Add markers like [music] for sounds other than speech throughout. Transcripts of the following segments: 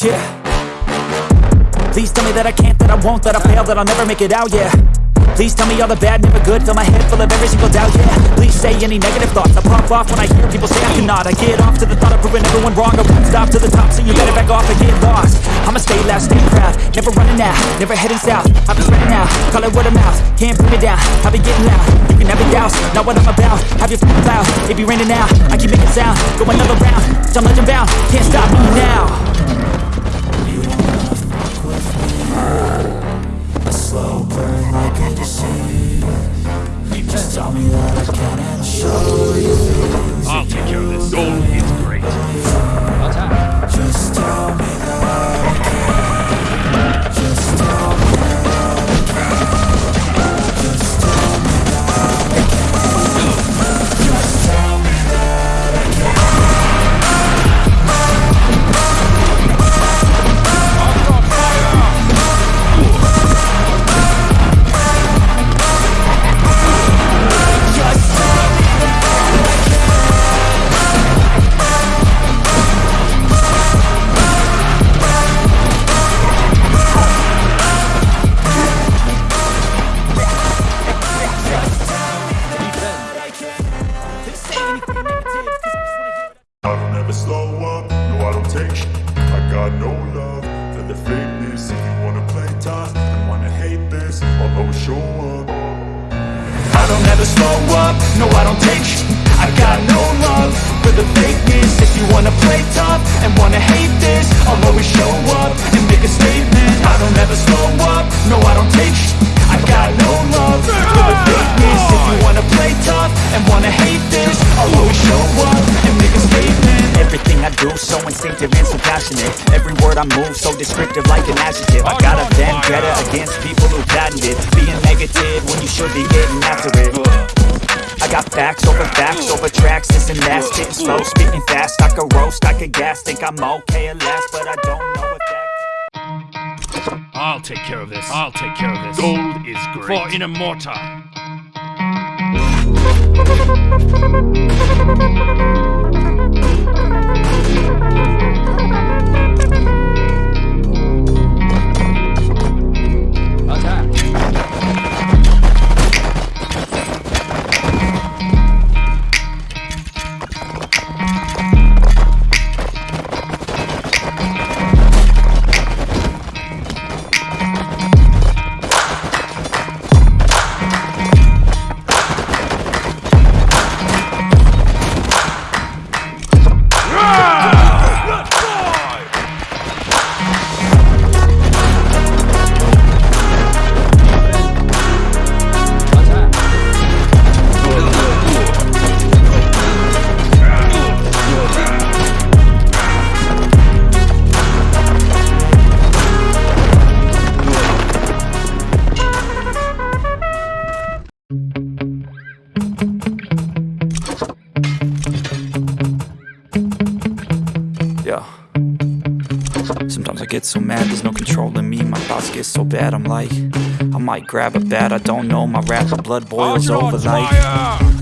Yeah. Please tell me that I can't, that I won't, that I fail, that I'll never make it out, yeah. Please tell me all the bad, never good Fill my head full of every single doubt, yeah. Please say any negative thoughts I pop off when I hear people say I cannot. I get off to the thought of proving everyone wrong I won't stop to the top, so you better back off and get lost. I'ma stay loud, stay proud Never running out, never heading south. I'll be spreading out, call it word of mouth Can't put me down, I'll be getting loud. You can have doubts, not what I'm about Have your f***ing cloud, it be raining now I keep making sound, go another round I'm legend bound, can't stop me now show you show up I don't ever slow up, no I don't take sh- I got no love for the fakeness. If you wanna play tough and wanna hate this I'll always show up and make a statement. I don't ever slow up, no I don't take sh- I got no love for the fakeness. If you wanna play tough and wanna hate this I'll always show up and make a statement. Everything I do so instinctive and so passionate. Every I move so descriptive like an adjective I got a vendetta against people who patented it. Being negative when you should be getting after it I got facts over facts over tracks This and that, spitting slow, spitting fast I could roast, I could gas, think I'm okay at last But I don't know what that... I'll take care of this. I'll take care of this. Gold is great. For Inamorta. [laughs] Yeah. Sometimes I get so mad, there's no controlling me. My thoughts get so bad, I'm like, I might grab a bat, I don't know. My rap, the blood boils over like,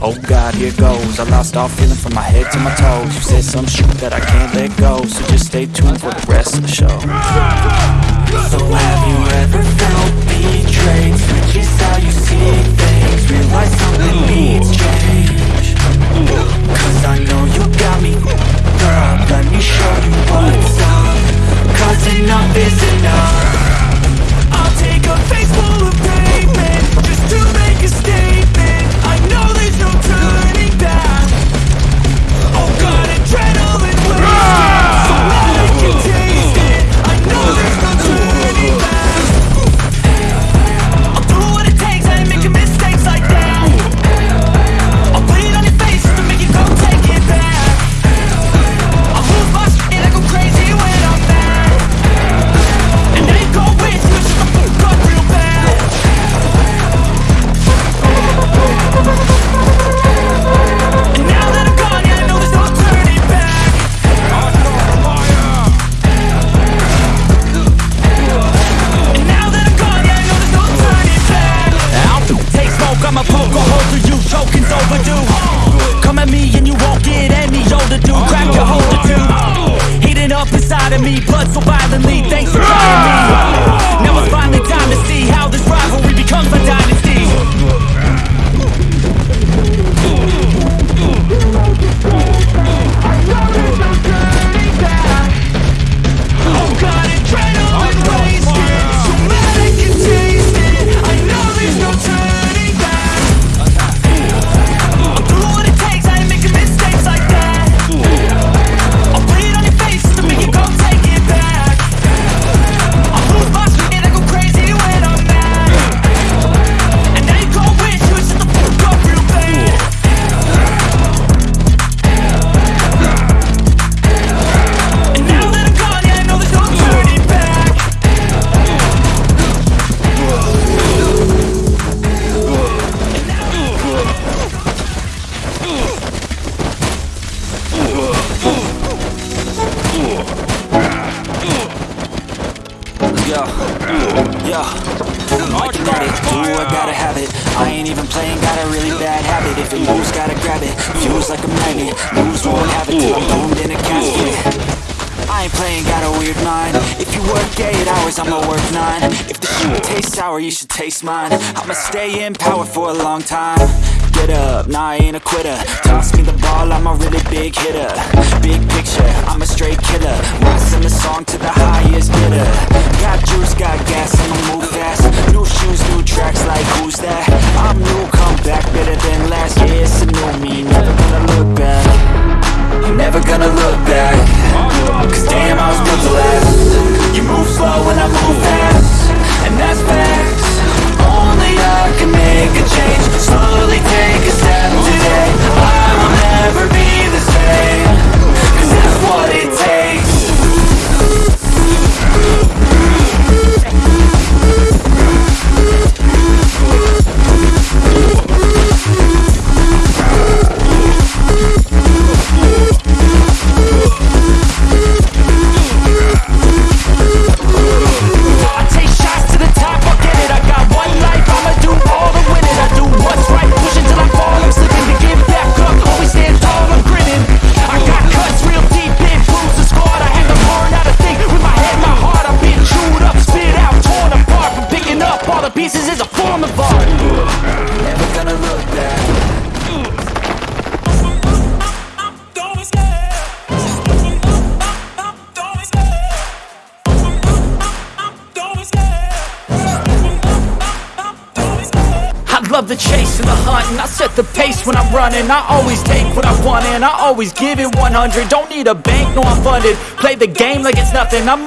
oh god, here goes. I lost all feeling from my head to my toes. You said some shit that I can't let go, so just stay tuned for the rest of the show. So have you ever felt betrayed? Switches how you see things Realize something needs change Cause I know you got me Girl, Yo, yo, I can get it, do I gotta have it. I ain't even playing, got a really bad habit. If it moves, gotta grab it, feels like a magnet. Moves won't have it till I'm boomed in a casket. I ain't playing, got a weird mind. If you work 8 hours, I'ma work 9 If the shit tastes sour, you should taste mine. I'ma stay in power for a long time. Get up, nah I ain't a quitter. Toss me the ball, I'm a really big hitter. Big picture, I'm a straight killer. Rising the song to the the chase and the hunt and I set the pace when I'm running. I always take what I want and I always give it 100 Don't need a bank, no I'm funded. Play the game like it's nothing. I'm